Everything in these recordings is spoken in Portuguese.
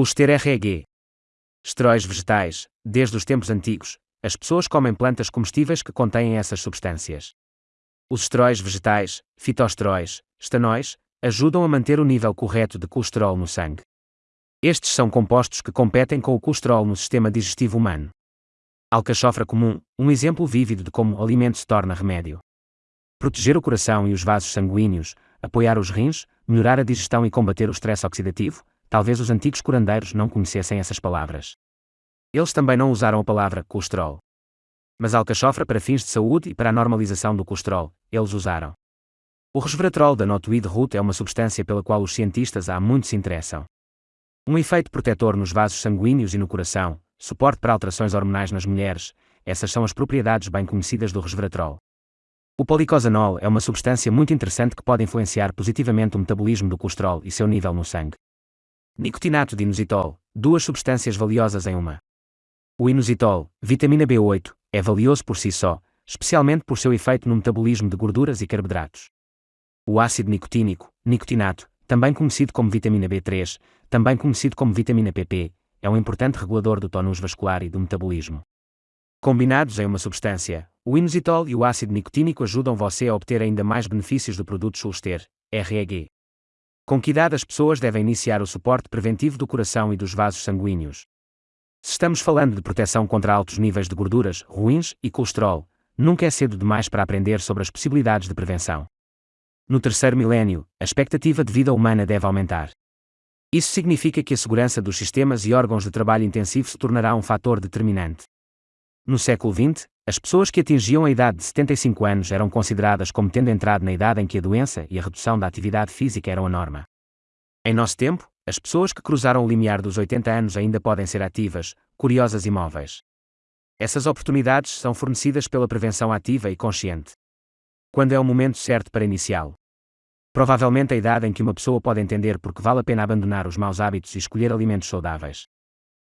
Coster REG. Esteróis vegetais. Desde os tempos antigos, as pessoas comem plantas comestíveis que contêm essas substâncias. Os esteróis vegetais, fitoesteróis, estanóis, ajudam a manter o nível correto de colesterol no sangue. Estes são compostos que competem com o colesterol no sistema digestivo humano. Alcachofra comum, um exemplo vívido de como o alimento se torna remédio. Proteger o coração e os vasos sanguíneos, apoiar os rins, melhorar a digestão e combater o estresse oxidativo, talvez os antigos curandeiros não conhecessem essas palavras. Eles também não usaram a palavra colesterol. Mas alcachofra para fins de saúde e para a normalização do colesterol, eles usaram. O resveratrol da notoid root é uma substância pela qual os cientistas há muito se interessam. Um efeito protetor nos vasos sanguíneos e no coração, suporte para alterações hormonais nas mulheres, essas são as propriedades bem conhecidas do resveratrol. O policosanol é uma substância muito interessante que pode influenciar positivamente o metabolismo do colesterol e seu nível no sangue. Nicotinato de inositol, duas substâncias valiosas em uma. O inositol, vitamina B8, é valioso por si só, especialmente por seu efeito no metabolismo de gorduras e carboidratos. O ácido nicotínico, nicotinato, também conhecido como vitamina B3, também conhecido como vitamina PP, é um importante regulador do tônus vascular e do metabolismo. Combinados em uma substância, o inositol e o ácido nicotínico ajudam você a obter ainda mais benefícios do produto Sulster, REG. Com que idade as pessoas devem iniciar o suporte preventivo do coração e dos vasos sanguíneos? Se estamos falando de proteção contra altos níveis de gorduras, ruins e colesterol, nunca é cedo demais para aprender sobre as possibilidades de prevenção. No terceiro milénio, a expectativa de vida humana deve aumentar. Isso significa que a segurança dos sistemas e órgãos de trabalho intensivo se tornará um fator determinante. No século XX, as pessoas que atingiam a idade de 75 anos eram consideradas como tendo entrado na idade em que a doença e a redução da atividade física eram a norma. Em nosso tempo, as pessoas que cruzaram o limiar dos 80 anos ainda podem ser ativas, curiosas e móveis. Essas oportunidades são fornecidas pela prevenção ativa e consciente. Quando é o momento certo para iniciá-lo? Provavelmente a idade em que uma pessoa pode entender porque vale a pena abandonar os maus hábitos e escolher alimentos saudáveis.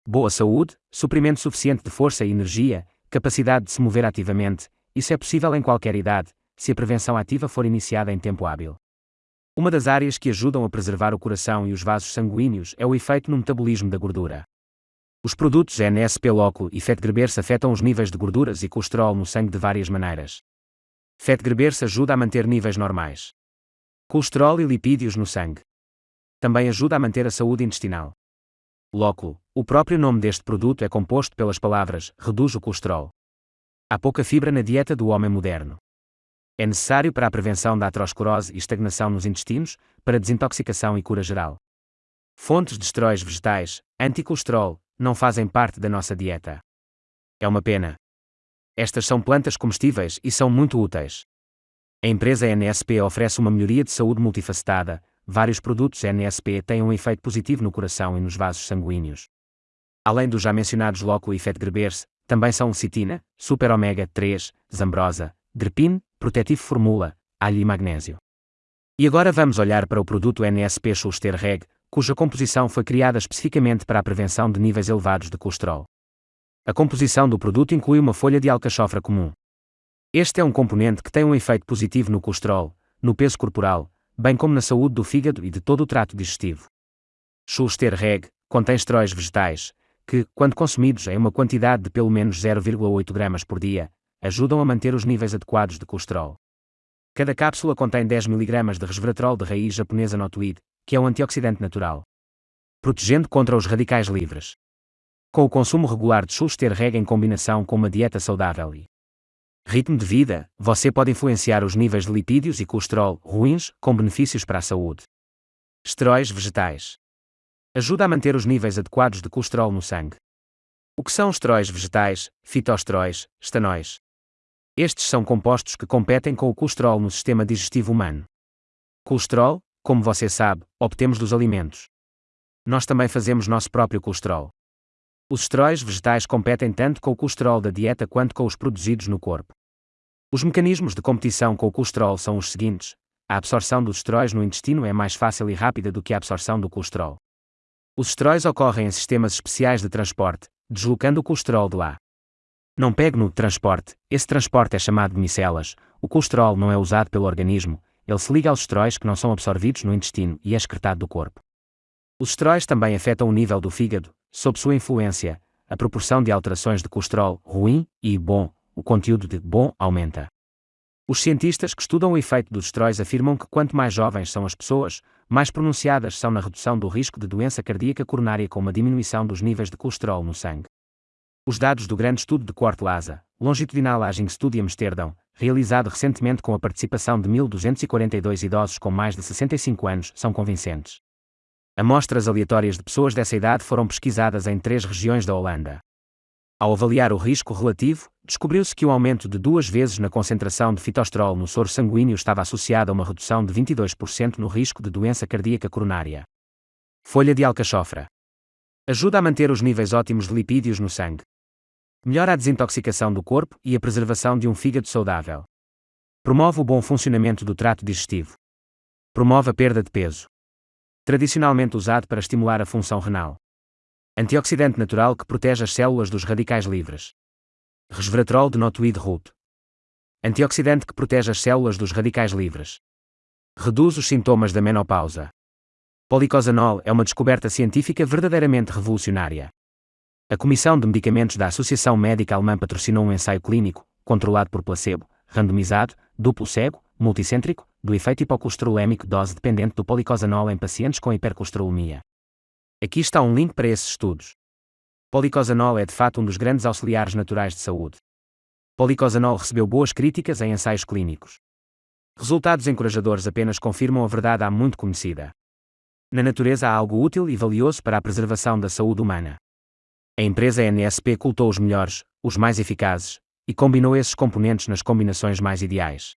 Boa saúde, suprimento suficiente de força e energia, capacidade de se mover ativamente, isso é possível em qualquer idade, se a prevenção ativa for iniciada em tempo hábil. Uma das áreas que ajudam a preservar o coração e os vasos sanguíneos é o efeito no metabolismo da gordura. Os produtos NSP Loco e Fetgreberse afetam os níveis de gorduras e colesterol no sangue de várias maneiras. Fetgreberse ajuda a manter níveis normais. Colesterol e lipídios no sangue. Também ajuda a manter a saúde intestinal. Loco, o próprio nome deste produto é composto pelas palavras reduz o colesterol. Há pouca fibra na dieta do homem moderno é necessário para a prevenção da aterosclerose e estagnação nos intestinos, para desintoxicação e cura geral. Fontes de esteróis vegetais, anticolesterol, não fazem parte da nossa dieta. É uma pena. Estas são plantas comestíveis e são muito úteis. A empresa NSP oferece uma melhoria de saúde multifacetada, vários produtos NSP têm um efeito positivo no coração e nos vasos sanguíneos. Além dos já mencionados Loco e Fetgrebers, também são lecitina, super ômega 3, zambrosa, Drepin, Protetivo Formula, alho e magnésio. E agora vamos olhar para o produto NSP Schuster Reg, cuja composição foi criada especificamente para a prevenção de níveis elevados de colesterol. A composição do produto inclui uma folha de alcachofra comum. Este é um componente que tem um efeito positivo no colesterol, no peso corporal, bem como na saúde do fígado e de todo o trato digestivo. Schuster Reg contém esteróis vegetais, que, quando consumidos em uma quantidade de pelo menos 0,8 gramas por dia, ajudam a manter os níveis adequados de colesterol. Cada cápsula contém 10 mg de resveratrol de raiz japonesa notoid, que é um antioxidante natural, protegendo contra os radicais livres. Com o consumo regular de Schuster Reg em combinação com uma dieta saudável e ritmo de vida, você pode influenciar os níveis de lipídios e colesterol ruins com benefícios para a saúde. Esteróis vegetais. Ajuda a manter os níveis adequados de colesterol no sangue. O que são esteróis vegetais, fitoesteróis, estanóis? Estes são compostos que competem com o colesterol no sistema digestivo humano. Colesterol, como você sabe, obtemos dos alimentos. Nós também fazemos nosso próprio colesterol. Os esteróis vegetais competem tanto com o colesterol da dieta quanto com os produzidos no corpo. Os mecanismos de competição com o colesterol são os seguintes: a absorção dos esteróis no intestino é mais fácil e rápida do que a absorção do colesterol. Os esteróis ocorrem em sistemas especiais de transporte, deslocando o colesterol de lá. Não pegue no transporte, esse transporte é chamado de micelas, o colesterol não é usado pelo organismo, ele se liga aos esteróis que não são absorvidos no intestino e é excretado do corpo. Os esteróis também afetam o nível do fígado, sob sua influência, a proporção de alterações de colesterol ruim e bom, o conteúdo de bom aumenta. Os cientistas que estudam o efeito dos esteróis afirmam que quanto mais jovens são as pessoas, mais pronunciadas são na redução do risco de doença cardíaca coronária com uma diminuição dos níveis de colesterol no sangue. Os dados do grande estudo de Corte Laza, Longitudinal Aging Study Amsterdão, realizado recentemente com a participação de 1.242 idosos com mais de 65 anos, são convincentes. Amostras aleatórias de pessoas dessa idade foram pesquisadas em três regiões da Holanda. Ao avaliar o risco relativo, descobriu-se que o aumento de duas vezes na concentração de fitosterol no soro sanguíneo estava associado a uma redução de 22% no risco de doença cardíaca coronária. Folha de alcachofra. Ajuda a manter os níveis ótimos de lipídios no sangue. Melhora a desintoxicação do corpo e a preservação de um fígado saudável. Promove o bom funcionamento do trato digestivo. Promove a perda de peso. Tradicionalmente usado para estimular a função renal. Antioxidante natural que protege as células dos radicais livres. Resveratrol de notoid root. Antioxidante que protege as células dos radicais livres. Reduz os sintomas da menopausa. Policosanol é uma descoberta científica verdadeiramente revolucionária. A Comissão de Medicamentos da Associação Médica Alemã patrocinou um ensaio clínico, controlado por placebo, randomizado, duplo cego, multicêntrico, do efeito hipocolesterolémico dose dependente do policosanol em pacientes com hipercolesterolemia. Aqui está um link para esses estudos. Policosanol é de fato um dos grandes auxiliares naturais de saúde. Policosanol recebeu boas críticas em ensaios clínicos. Resultados encorajadores apenas confirmam a verdade há muito conhecida. Na natureza há algo útil e valioso para a preservação da saúde humana. A empresa NSP cultou os melhores, os mais eficazes, e combinou esses componentes nas combinações mais ideais.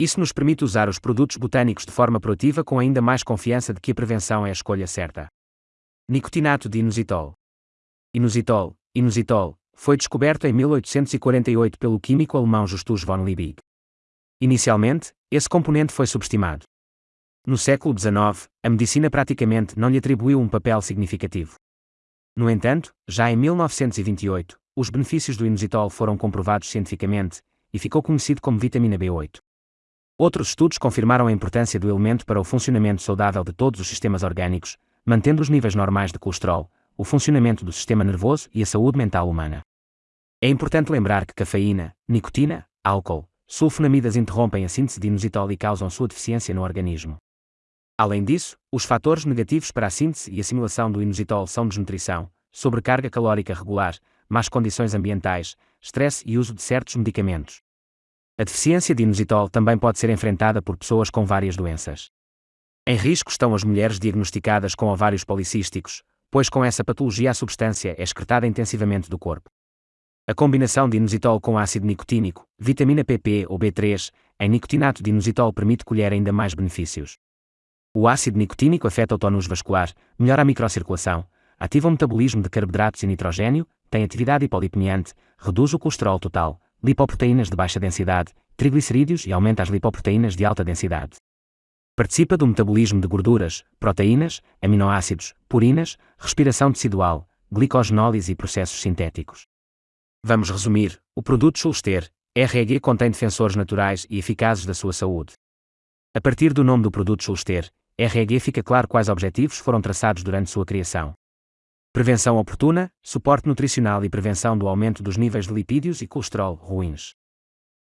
Isso nos permite usar os produtos botânicos de forma proativa com ainda mais confiança de que a prevenção é a escolha certa. Nicotinato de inositol. Inositol, inositol, foi descoberto em 1848 pelo químico alemão Justus von Liebig. Inicialmente, esse componente foi subestimado. No século XIX, a medicina praticamente não lhe atribuiu um papel significativo. No entanto, já em 1928, os benefícios do inositol foram comprovados cientificamente e ficou conhecido como vitamina B8. Outros estudos confirmaram a importância do elemento para o funcionamento saudável de todos os sistemas orgânicos, mantendo os níveis normais de colesterol, o funcionamento do sistema nervoso e a saúde mental humana. É importante lembrar que cafeína, nicotina, álcool, sulfonamidas interrompem a síntese de inositol e causam sua deficiência no organismo. Além disso, os fatores negativos para a síntese e assimilação do inositol são desnutrição, sobrecarga calórica regular, más condições ambientais, stress e uso de certos medicamentos. A deficiência de inositol também pode ser enfrentada por pessoas com várias doenças. Em risco estão as mulheres diagnosticadas com ovários policísticos, pois com essa patologia a substância é excretada intensivamente do corpo. A combinação de inositol com ácido nicotínico, vitamina PP ou B3, em nicotinato de inositol permite colher ainda mais benefícios. O ácido nicotínico afeta o tónus vascular, melhora a microcirculação, ativa o metabolismo de carboidratos e nitrogênio, tem atividade hipolipemiante, reduz o colesterol total, lipoproteínas de baixa densidade, triglicerídeos e aumenta as lipoproteínas de alta densidade. Participa do metabolismo de gorduras, proteínas, aminoácidos, purinas, respiração tecidual, glicogenólise e processos sintéticos. Vamos resumir: o produto Schulster, REG contém defensores naturais e eficazes da sua saúde. A partir do nome do produto Schulster, REG fica claro quais objetivos foram traçados durante sua criação. Prevenção oportuna, suporte nutricional e prevenção do aumento dos níveis de lipídios e colesterol ruins.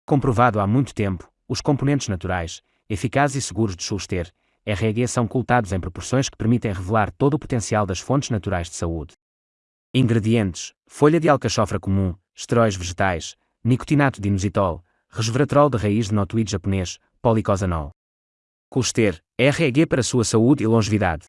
Comprovado há muito tempo, os componentes naturais, eficazes e seguros de Schuster, REG são cultados em proporções que permitem revelar todo o potencial das fontes naturais de saúde. Ingredientes: folha de alcachofra comum, esteróis vegetais, nicotinato de inositol, resveratrol de raiz de notoide japonês, policosanol. Colester, REG para sua saúde e longevidade.